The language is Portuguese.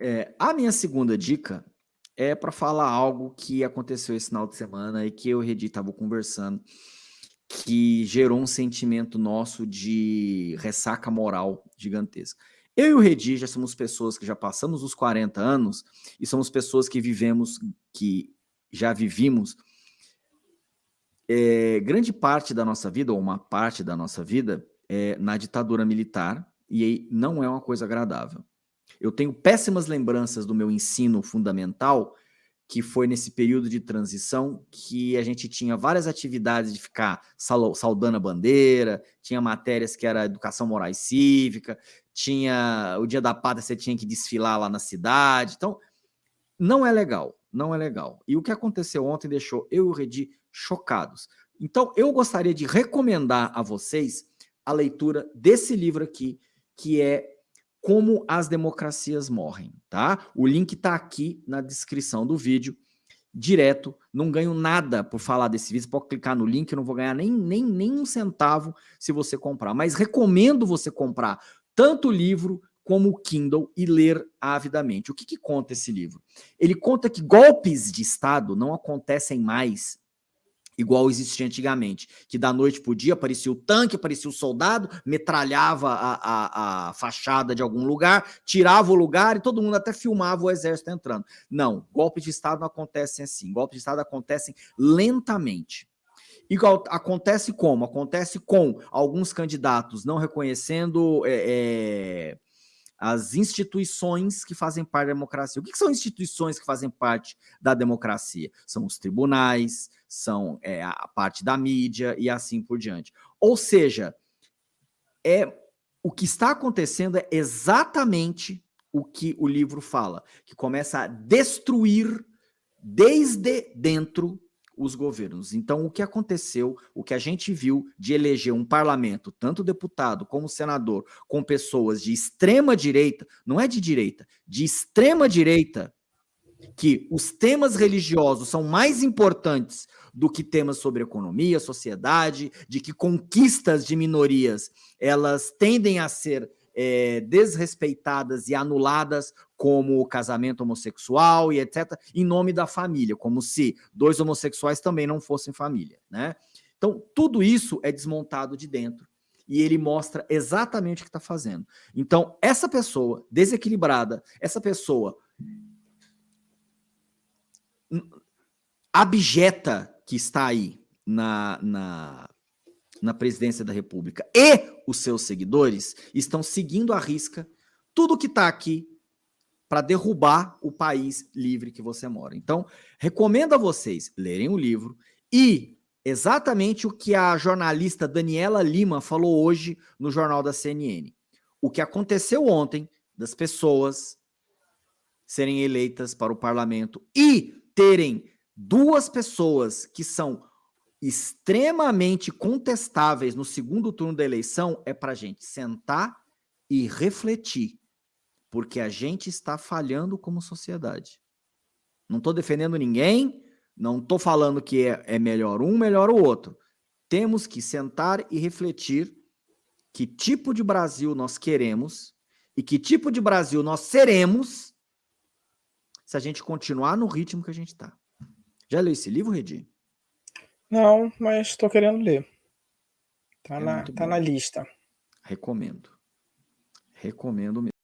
É, a minha segunda dica é para falar algo que aconteceu esse final de semana e que eu e o Redi estava conversando, que gerou um sentimento nosso de ressaca moral gigantesca. Eu e o Redi já somos pessoas que já passamos os 40 anos e somos pessoas que vivemos, que já vivimos é, grande parte da nossa vida, ou uma parte da nossa vida, é, na ditadura militar, e não é uma coisa agradável. Eu tenho péssimas lembranças do meu ensino fundamental, que foi nesse período de transição que a gente tinha várias atividades de ficar saudando a bandeira, tinha matérias que era educação moral e cívica, tinha o dia da pátria você tinha que desfilar lá na cidade, então não é legal, não é legal. E o que aconteceu ontem deixou eu e o Redi chocados. Então eu gostaria de recomendar a vocês a leitura desse livro aqui, que é como as democracias morrem, tá? O link está aqui na descrição do vídeo, direto, não ganho nada por falar desse vídeo, você pode clicar no link, eu não vou ganhar nem, nem, nem um centavo se você comprar, mas recomendo você comprar tanto o livro como o Kindle e ler avidamente. O que, que conta esse livro? Ele conta que golpes de Estado não acontecem mais igual existia antigamente, que da noite para o dia aparecia o tanque, aparecia o soldado, metralhava a, a, a, fachada de algum lugar, tirava o lugar e todo mundo até filmava o exército entrando. Não, golpes de Estado não acontecem assim, golpes de Estado acontecem lentamente. E acontece como? Acontece com alguns candidatos não reconhecendo é, é, as instituições que fazem parte da democracia. O que, são instituições que fazem parte da democracia? São os tribunais, são é, a parte da mídia e assim por diante. Ou seja, é o que está acontecendo é exatamente o que o livro fala, que começa a destruir desde dentro os governos. Então, o que aconteceu, o que a gente viu de eleger um parlamento, tanto deputado como senador, com pessoas de extrema direita, não é de direita, de extrema direita, que os temas religiosos são mais importantes do que temas sobre economia, sociedade, de que conquistas de minorias elas tendem a ser é, desrespeitadas e anuladas como o casamento homossexual e etc, em nome da família, como se dois homossexuais também não fossem família, né? Então, tudo isso é desmontado de dentro e ele mostra exatamente o que está fazendo. Então, essa pessoa desequilibrada, essa pessoa abjeta que está aí na, na, na presidência da República e os seus seguidores estão seguindo à risca tudo que está aqui para derrubar o país livre que você mora. Então, recomendo a vocês lerem o livro e exatamente o que a jornalista Daniela Lima falou hoje no jornal da CNN. O que aconteceu ontem das pessoas serem eleitas para o parlamento e terem duas pessoas que são extremamente contestáveis no segundo turno da eleição é para a gente sentar e refletir, porque a gente está falhando como sociedade. Não estou defendendo ninguém, não estou falando que é, é melhor um, melhor o outro. Temos que sentar e refletir que tipo de Brasil nós queremos e que tipo de Brasil nós seremos se a gente continuar no ritmo que a gente está. Já leu esse livro, Redi? Não, mas estou querendo ler. Tá, é na, tá na lista. Recomendo. Recomendo mesmo.